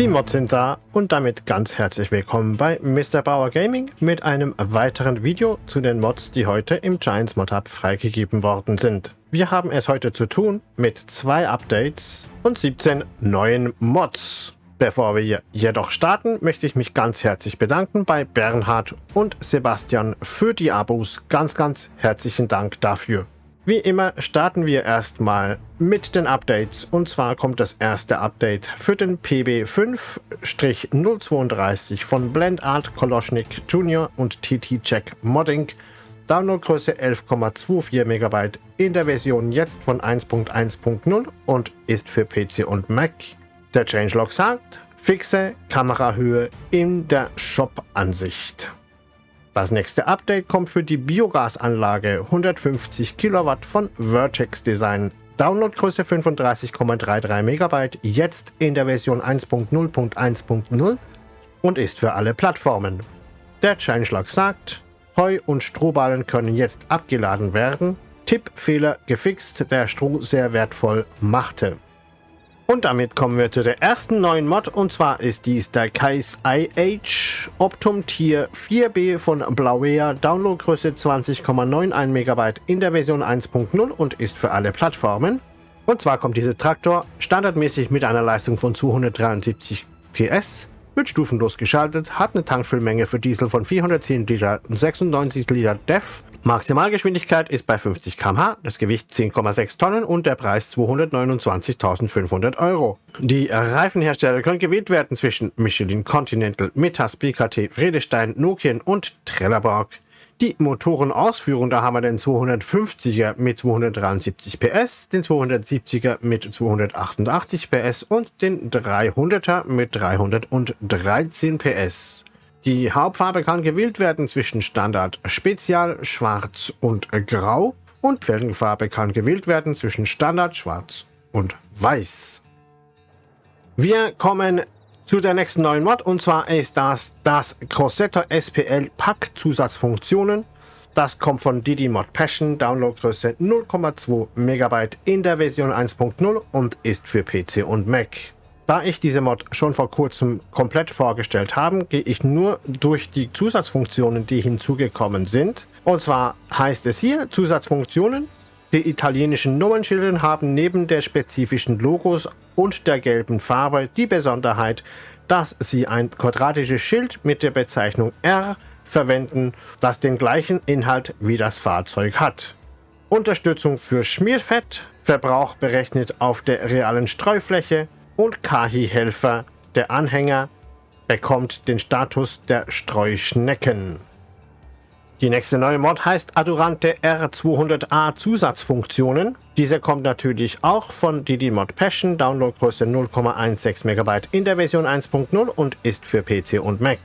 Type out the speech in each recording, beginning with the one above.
Die Mods sind da und damit ganz herzlich willkommen bei Mr. Bauer Gaming mit einem weiteren Video zu den Mods, die heute im Giants Mod Hub freigegeben worden sind. Wir haben es heute zu tun mit zwei Updates und 17 neuen Mods. Bevor wir jedoch starten, möchte ich mich ganz herzlich bedanken bei Bernhard und Sebastian für die Abos. Ganz, ganz herzlichen Dank dafür. Wie immer starten wir erstmal mit den Updates und zwar kommt das erste Update für den PB5-032 von Blendart Koloschnik Jr. und TT Check Modding. Downloadgröße 11,24 MB in der Version jetzt von 1.1.0 und ist für PC und Mac. Der Changelog sagt, fixe Kamerahöhe in der Shop-Ansicht. Das nächste Update kommt für die Biogasanlage 150 Kilowatt von Vertex Design. Downloadgröße 35,33 MB, jetzt in der Version 1.0.1.0 und ist für alle Plattformen. Der Changelog sagt, Heu und Strohballen können jetzt abgeladen werden. Tippfehler gefixt, der Stroh sehr wertvoll machte. Und damit kommen wir zu der ersten neuen Mod und zwar ist dies der Kais IH Optum Tier 4B von Blauea, Downloadgröße 20,91 MB in der Version 1.0 und ist für alle Plattformen. Und zwar kommt dieser Traktor standardmäßig mit einer Leistung von 273 PS, wird stufenlos geschaltet, hat eine Tankfüllmenge für Diesel von 410 Liter und 96 Liter DEF Maximalgeschwindigkeit ist bei 50 km/h, das Gewicht 10,6 Tonnen und der Preis 229.500 Euro. Die Reifenhersteller können gewählt werden zwischen Michelin Continental, Metas, BKT, Vredestein, Nokian und Trelleborg. Die Motorenausführung, da haben wir den 250er mit 273 PS, den 270er mit 288 PS und den 300er mit 313 PS. Die Hauptfarbe kann gewählt werden zwischen Standard Spezial, Schwarz und Grau und Felgenfarbe kann gewählt werden zwischen Standard, Schwarz und Weiß. Wir kommen zu der nächsten neuen Mod und zwar ist das das Crossetto SPL Pack Zusatzfunktionen. Das kommt von Didi Mod Passion, Downloadgröße 0,2 MB in der Version 1.0 und ist für PC und Mac. Da ich diese Mod schon vor kurzem komplett vorgestellt habe, gehe ich nur durch die Zusatzfunktionen, die hinzugekommen sind. Und zwar heißt es hier Zusatzfunktionen. Die italienischen Nummernschilder haben neben der spezifischen Logos und der gelben Farbe die Besonderheit, dass sie ein quadratisches Schild mit der Bezeichnung R verwenden, das den gleichen Inhalt wie das Fahrzeug hat. Unterstützung für Schmierfett, Verbrauch berechnet auf der realen Streufläche, und Kahi-Helfer, der Anhänger, bekommt den Status der Streuschnecken. Die nächste neue Mod heißt Adurante R200A Zusatzfunktionen. Diese kommt natürlich auch von Didi Mod Passion, Downloadgröße 0,16 MB in der Version 1.0 und ist für PC und Mac.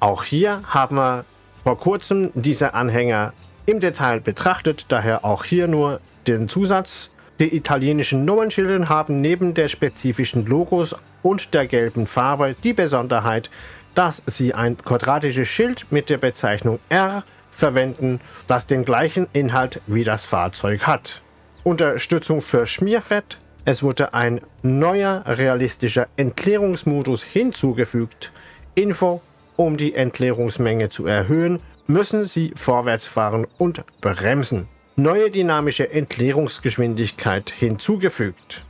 Auch hier haben wir vor kurzem diese Anhänger im Detail betrachtet, daher auch hier nur den Zusatz. Die italienischen Nummernschilder haben neben der spezifischen Logos und der gelben Farbe die Besonderheit, dass sie ein quadratisches Schild mit der Bezeichnung R verwenden, das den gleichen Inhalt wie das Fahrzeug hat. Unterstützung für Schmierfett. Es wurde ein neuer realistischer Entleerungsmodus hinzugefügt. Info, um die Entleerungsmenge zu erhöhen, müssen Sie vorwärts fahren und bremsen neue dynamische Entleerungsgeschwindigkeit hinzugefügt.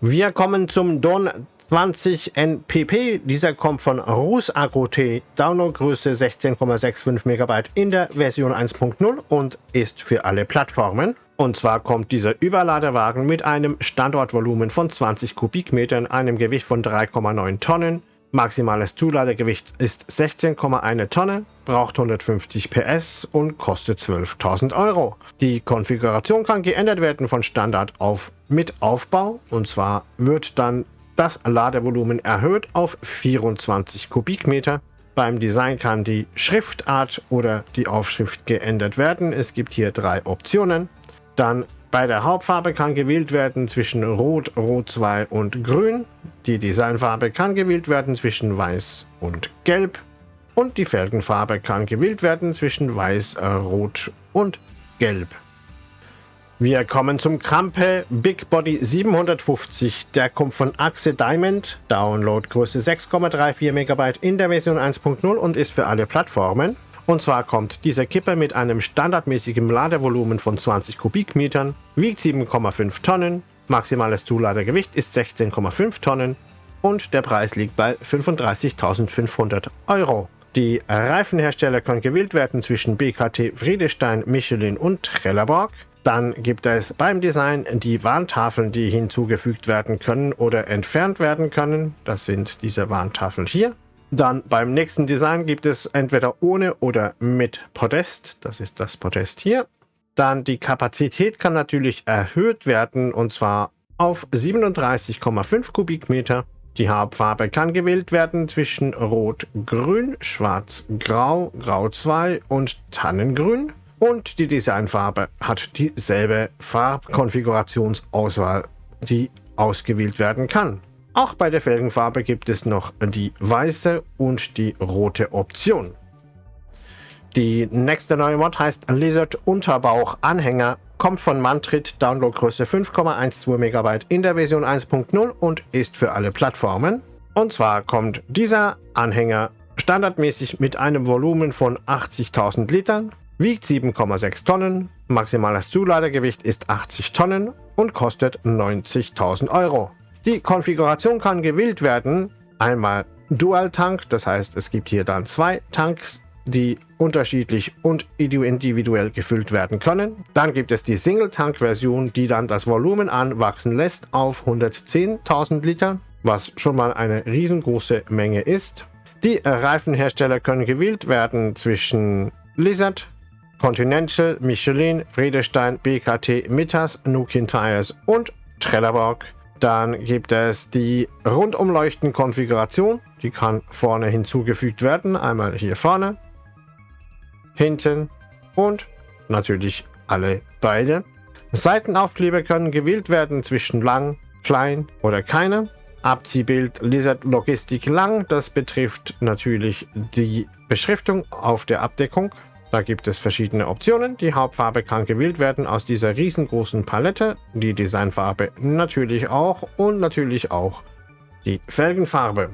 Wir kommen zum Don 20 NPP. Dieser kommt von Rus T. Downloadgröße 16,65 MB in der Version 1.0 und ist für alle Plattformen. Und zwar kommt dieser Überladewagen mit einem Standortvolumen von 20 Kubikmetern, einem Gewicht von 3,9 Tonnen, Maximales Zuladegewicht ist 16,1 Tonne, braucht 150 PS und kostet 12.000 Euro. Die Konfiguration kann geändert werden von Standard auf mit Aufbau und zwar wird dann das Ladevolumen erhöht auf 24 Kubikmeter. Beim Design kann die Schriftart oder die Aufschrift geändert werden. Es gibt hier drei Optionen. Dann bei der Hauptfarbe kann gewählt werden zwischen Rot, Rot 2 und Grün. Die Designfarbe kann gewählt werden zwischen Weiß und Gelb. Und die Felgenfarbe kann gewählt werden zwischen Weiß, äh, Rot und Gelb. Wir kommen zum Krampe Big Body 750. Der kommt von Axe Diamond. Downloadgröße 6,34 MB in der Version 1.0 und ist für alle Plattformen. Und zwar kommt dieser Kipper mit einem standardmäßigen Ladevolumen von 20 Kubikmetern, wiegt 7,5 Tonnen, maximales Zuladegewicht ist 16,5 Tonnen und der Preis liegt bei 35.500 Euro. Die Reifenhersteller können gewählt werden zwischen BKT, Friedestein, Michelin und Trelleborg. Dann gibt es beim Design die Warntafeln, die hinzugefügt werden können oder entfernt werden können. Das sind diese Warntafeln hier. Dann beim nächsten Design gibt es entweder ohne oder mit Podest. Das ist das Podest hier. Dann die Kapazität kann natürlich erhöht werden und zwar auf 37,5 Kubikmeter. Die Hauptfarbe kann gewählt werden zwischen Rot-Grün, Schwarz-Grau, Grau 2 und Tannengrün. Und die Designfarbe hat dieselbe Farbkonfigurationsauswahl, die ausgewählt werden kann. Auch bei der Felgenfarbe gibt es noch die weiße und die rote Option. Die nächste neue Mod heißt Lizard Unterbauch Anhänger, kommt von Mantrit, Downloadgröße 5,12 MB in der Version 1.0 und ist für alle Plattformen. Und zwar kommt dieser Anhänger standardmäßig mit einem Volumen von 80.000 Litern wiegt 7,6 Tonnen, maximales Zuladegewicht ist 80 Tonnen und kostet 90.000 Euro. Die Konfiguration kann gewählt werden, einmal Dual Tank, das heißt es gibt hier dann zwei Tanks, die unterschiedlich und individuell gefüllt werden können. Dann gibt es die Single-Tank-Version, die dann das Volumen anwachsen lässt auf 110.000 Liter, was schon mal eine riesengroße Menge ist. Die Reifenhersteller können gewählt werden zwischen Lizard, Continental, Michelin, Friedestein, BKT, Mittas, Nukin Tires und Trelleborg. Dann gibt es die Rundumleuchten-Konfiguration. Die kann vorne hinzugefügt werden. Einmal hier vorne, hinten und natürlich alle beide. Seitenaufkleber können gewählt werden zwischen lang, klein oder keine. Abziehbild Lizard Logistik lang. Das betrifft natürlich die Beschriftung auf der Abdeckung. Da gibt es verschiedene Optionen. Die Hauptfarbe kann gewählt werden aus dieser riesengroßen Palette. Die Designfarbe natürlich auch und natürlich auch die Felgenfarbe.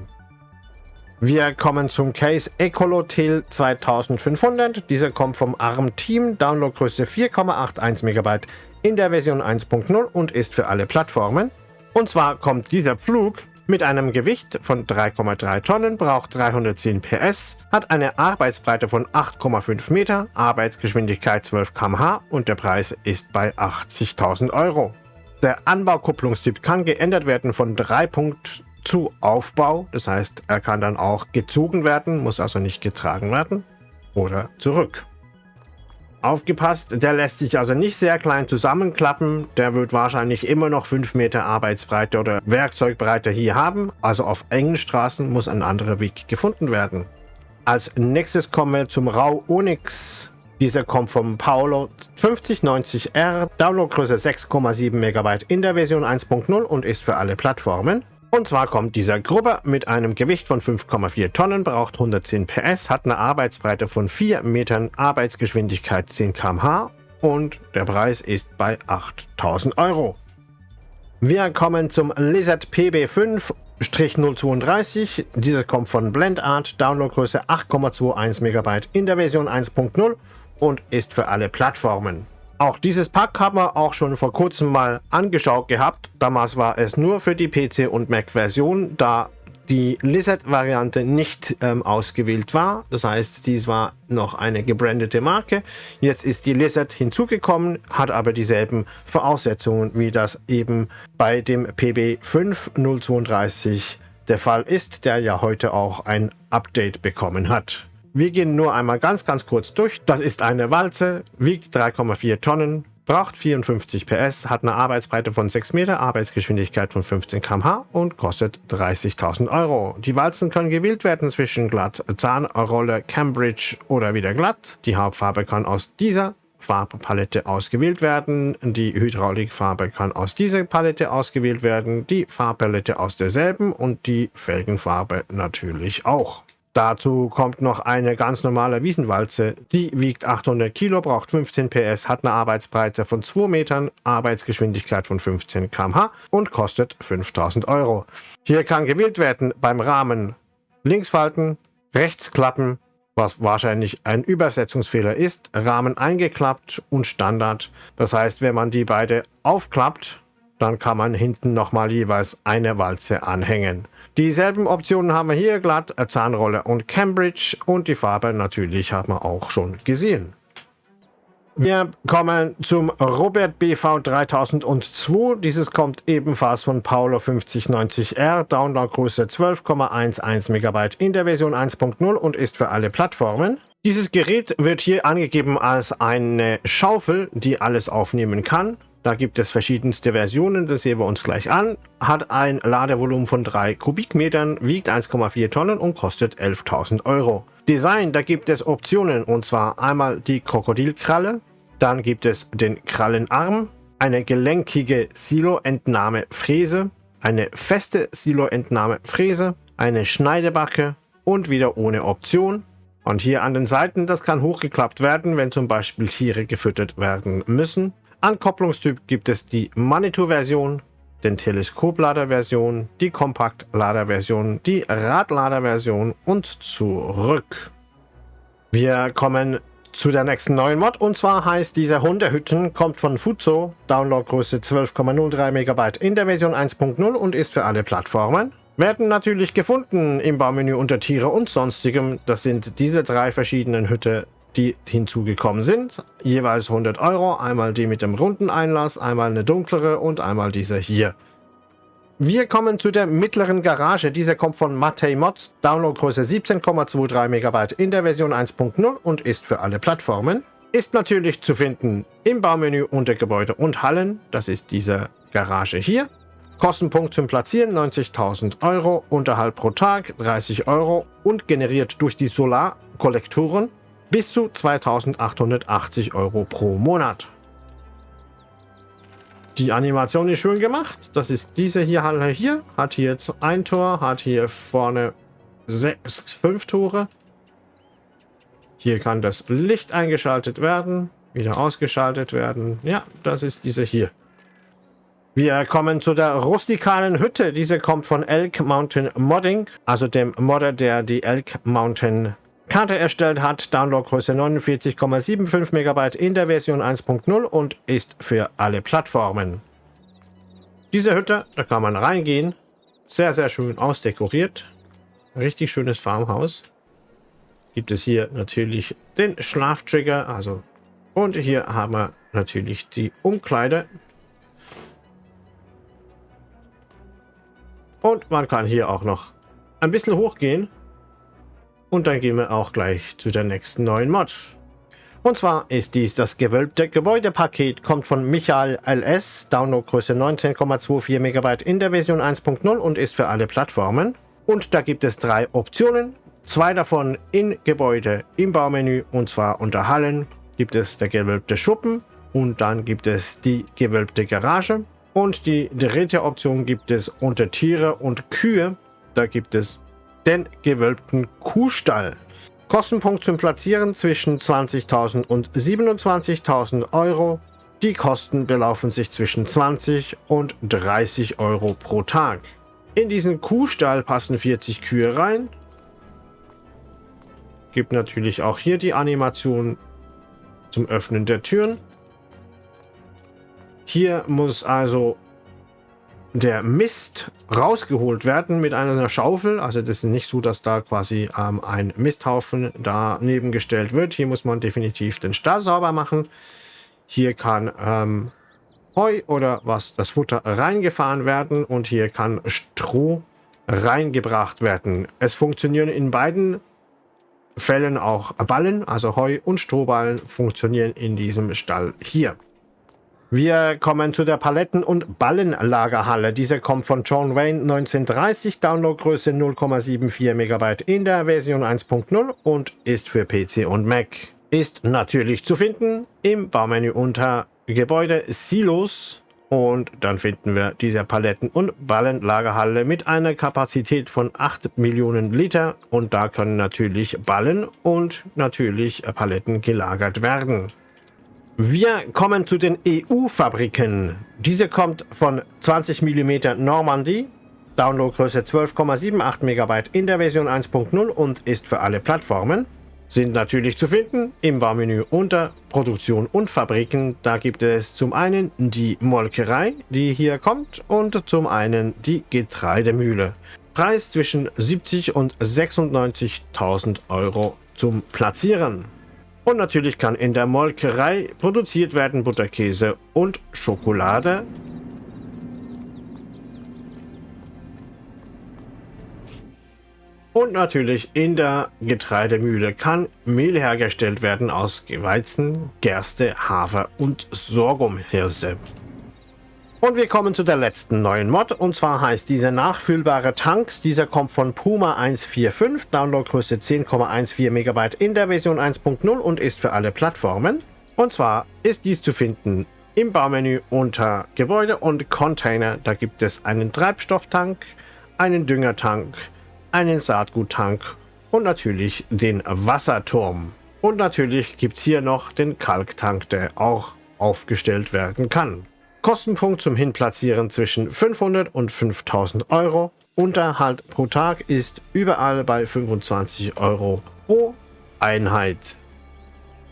Wir kommen zum Case Ecolotel 2500. Dieser kommt vom ARM Team, Downloadgröße 4,81 MB in der Version 1.0 und ist für alle Plattformen. Und zwar kommt dieser Flug mit einem Gewicht von 3,3 Tonnen, braucht 310 PS, hat eine Arbeitsbreite von 8,5 Meter, Arbeitsgeschwindigkeit 12 km/h und der Preis ist bei 80.000 Euro. Der Anbaukupplungstyp kann geändert werden von 3 Punkt zu Aufbau, das heißt, er kann dann auch gezogen werden, muss also nicht getragen werden, oder zurück. Aufgepasst, der lässt sich also nicht sehr klein zusammenklappen. Der wird wahrscheinlich immer noch 5 Meter Arbeitsbreite oder Werkzeugbreite hier haben. Also auf engen Straßen muss ein anderer Weg gefunden werden. Als nächstes kommen wir zum Rau Onyx. Dieser kommt vom Paolo 5090R, Downloadgröße 6,7 MB in der Version 1.0 und ist für alle Plattformen. Und zwar kommt dieser Grubber mit einem Gewicht von 5,4 Tonnen, braucht 110 PS, hat eine Arbeitsbreite von 4 Metern, Arbeitsgeschwindigkeit 10 km/h und der Preis ist bei 8000 Euro. Wir kommen zum Lizard PB5-032. Dieser kommt von Blendart, Downloadgröße 8,21 MB in der Version 1.0 und ist für alle Plattformen. Auch dieses Pack haben wir auch schon vor kurzem mal angeschaut gehabt. Damals war es nur für die PC- und Mac-Version, da die Lizard-Variante nicht ähm, ausgewählt war. Das heißt, dies war noch eine gebrandete Marke. Jetzt ist die Lizard hinzugekommen, hat aber dieselben Voraussetzungen, wie das eben bei dem PB5032 der Fall ist, der ja heute auch ein Update bekommen hat. Wir gehen nur einmal ganz, ganz kurz durch. Das ist eine Walze, wiegt 3,4 Tonnen, braucht 54 PS, hat eine Arbeitsbreite von 6 Meter, Arbeitsgeschwindigkeit von 15 km/h und kostet 30.000 Euro. Die Walzen können gewählt werden zwischen glatt, Zahnrolle, Cambridge oder wieder glatt. Die Hauptfarbe kann aus dieser Farbpalette ausgewählt werden. Die Hydraulikfarbe kann aus dieser Palette ausgewählt werden. Die Farbpalette aus derselben und die Felgenfarbe natürlich auch. Dazu kommt noch eine ganz normale Wiesenwalze. Die wiegt 800 Kilo, braucht 15 PS, hat eine Arbeitsbreite von 2 Metern, Arbeitsgeschwindigkeit von 15 km/h und kostet 5000 Euro. Hier kann gewählt werden beim Rahmen links falten, rechts klappen, was wahrscheinlich ein Übersetzungsfehler ist, Rahmen eingeklappt und Standard. Das heißt, wenn man die beide aufklappt, dann kann man hinten nochmal jeweils eine Walze anhängen. Dieselben Optionen haben wir hier, glatt, Zahnrolle und Cambridge und die Farbe natürlich haben wir auch schon gesehen. Wir kommen zum Robert BV 3002. Dieses kommt ebenfalls von Paulo 5090R, Downloadgröße 12,11 MB in der Version 1.0 und ist für alle Plattformen. Dieses Gerät wird hier angegeben als eine Schaufel, die alles aufnehmen kann. Da gibt es verschiedenste Versionen, das sehen wir uns gleich an. Hat ein Ladevolumen von 3 Kubikmetern, wiegt 1,4 Tonnen und kostet 11.000 Euro. Design, da gibt es Optionen und zwar einmal die Krokodilkralle, dann gibt es den Krallenarm, eine gelenkige Silo-Entnahme-Fräse, eine feste Silo-Entnahme-Fräse, eine Schneidebacke und wieder ohne Option. Und hier an den Seiten, das kann hochgeklappt werden, wenn zum Beispiel Tiere gefüttert werden müssen. Ankopplungstyp gibt es die Manitou-Version, den Teleskoplader-Version, die Kompaktlader-Version, die Radlader-Version und zurück. Wir kommen zu der nächsten neuen Mod und zwar heißt diese Hundehütten, kommt von Fuzo, Downloadgröße 12,03 MB in der Version 1.0 und ist für alle Plattformen. Werden natürlich gefunden im Baumenü unter Tiere und sonstigem. Das sind diese drei verschiedenen Hütte die hinzugekommen sind. Jeweils 100 Euro. Einmal die mit dem runden Einlass, einmal eine dunklere und einmal diese hier. Wir kommen zu der mittleren Garage. Diese kommt von Matei Mods. Downloadgröße 17,23 MB in der Version 1.0 und ist für alle Plattformen. Ist natürlich zu finden im Baumenü unter Gebäude und Hallen. Das ist diese Garage hier. Kostenpunkt zum Platzieren 90.000 Euro, Unterhalt pro Tag 30 Euro und generiert durch die Solarkollektoren bis zu 2880 Euro pro Monat. Die Animation ist schön gemacht. Das ist diese hier, hier. Hat hier ein Tor, hat hier vorne sechs, fünf Tore. Hier kann das Licht eingeschaltet werden, wieder ausgeschaltet werden. Ja, das ist diese hier. Wir kommen zu der rustikalen Hütte. Diese kommt von Elk Mountain Modding, also dem Modder, der die Elk Mountain Karte erstellt hat, Downloadgröße 49,75 MB in der Version 1.0 und ist für alle Plattformen. Diese Hütte, da kann man reingehen, sehr sehr schön ausdekoriert, richtig schönes Farmhaus. Gibt es hier natürlich den Schlaftrigger, also und hier haben wir natürlich die Umkleide. Und man kann hier auch noch ein bisschen hochgehen und dann gehen wir auch gleich zu der nächsten neuen Mod. Und zwar ist dies das gewölbte Gebäudepaket, kommt von Michael LS, Downloadgröße 19,24 MB in der Version 1.0 und ist für alle Plattformen. Und da gibt es drei Optionen, zwei davon in Gebäude im Baumenü und zwar unter Hallen gibt es der gewölbte Schuppen und dann gibt es die gewölbte Garage. Und die dritte Option gibt es unter Tiere und Kühe, da gibt es den gewölbten Kuhstall. Kostenpunkt zum Platzieren zwischen 20.000 und 27.000 Euro. Die Kosten belaufen sich zwischen 20 und 30 Euro pro Tag. In diesen Kuhstall passen 40 Kühe rein. Gibt natürlich auch hier die Animation zum Öffnen der Türen. Hier muss also der Mist rausgeholt werden mit einer Schaufel. Also das ist nicht so, dass da quasi ähm, ein Misthaufen daneben gestellt wird. Hier muss man definitiv den Stall sauber machen. Hier kann ähm, Heu oder was das Futter reingefahren werden und hier kann Stroh reingebracht werden. Es funktionieren in beiden Fällen auch Ballen, also Heu und Strohballen funktionieren in diesem Stall hier. Wir kommen zu der Paletten- und Ballenlagerhalle. Diese kommt von John Wayne 1930, Downloadgröße 0,74 MB in der Version 1.0 und ist für PC und Mac. Ist natürlich zu finden im Baumenü unter Gebäude Silos Und dann finden wir diese Paletten- und Ballenlagerhalle mit einer Kapazität von 8 Millionen Liter. Und da können natürlich Ballen und natürlich Paletten gelagert werden. Wir kommen zu den EU-Fabriken. Diese kommt von 20 mm Normandie, Downloadgröße 12,78 MB in der Version 1.0 und ist für alle Plattformen sind natürlich zu finden im Baumenü unter Produktion und Fabriken. Da gibt es zum einen die Molkerei, die hier kommt, und zum einen die Getreidemühle. Preis zwischen 70 und 96.000 Euro zum Platzieren. Und natürlich kann in der Molkerei produziert werden Butterkäse und Schokolade. Und natürlich in der Getreidemühle kann Mehl hergestellt werden aus Weizen, Gerste, Hafer und Sorghumhirse. Und wir kommen zu der letzten neuen Mod und zwar heißt diese nachfüllbare Tanks. Dieser kommt von Puma 145, Downloadgröße 10,14 MB in der Version 1.0 und ist für alle Plattformen. Und zwar ist dies zu finden im Baumenü unter Gebäude und Container. Da gibt es einen Treibstofftank, einen Düngertank, einen Saatguttank und natürlich den Wasserturm. Und natürlich gibt es hier noch den Kalktank, der auch aufgestellt werden kann. Kostenpunkt zum Hinplatzieren zwischen 500 und 5000 Euro. Unterhalt pro Tag ist überall bei 25 Euro pro Einheit.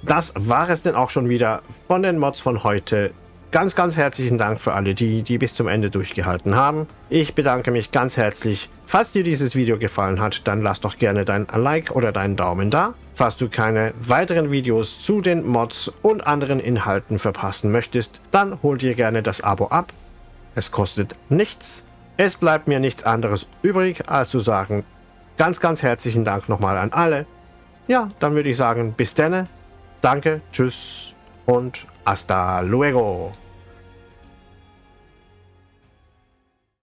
Das war es denn auch schon wieder von den Mods von heute. Ganz, ganz herzlichen Dank für alle die, die bis zum Ende durchgehalten haben. Ich bedanke mich ganz herzlich. Falls dir dieses Video gefallen hat, dann lass doch gerne dein Like oder deinen Daumen da. Falls du keine weiteren Videos zu den Mods und anderen Inhalten verpassen möchtest, dann hol dir gerne das Abo ab. Es kostet nichts. Es bleibt mir nichts anderes übrig, als zu sagen, ganz, ganz herzlichen Dank nochmal an alle. Ja, dann würde ich sagen, bis denne. Danke, tschüss hasta luego.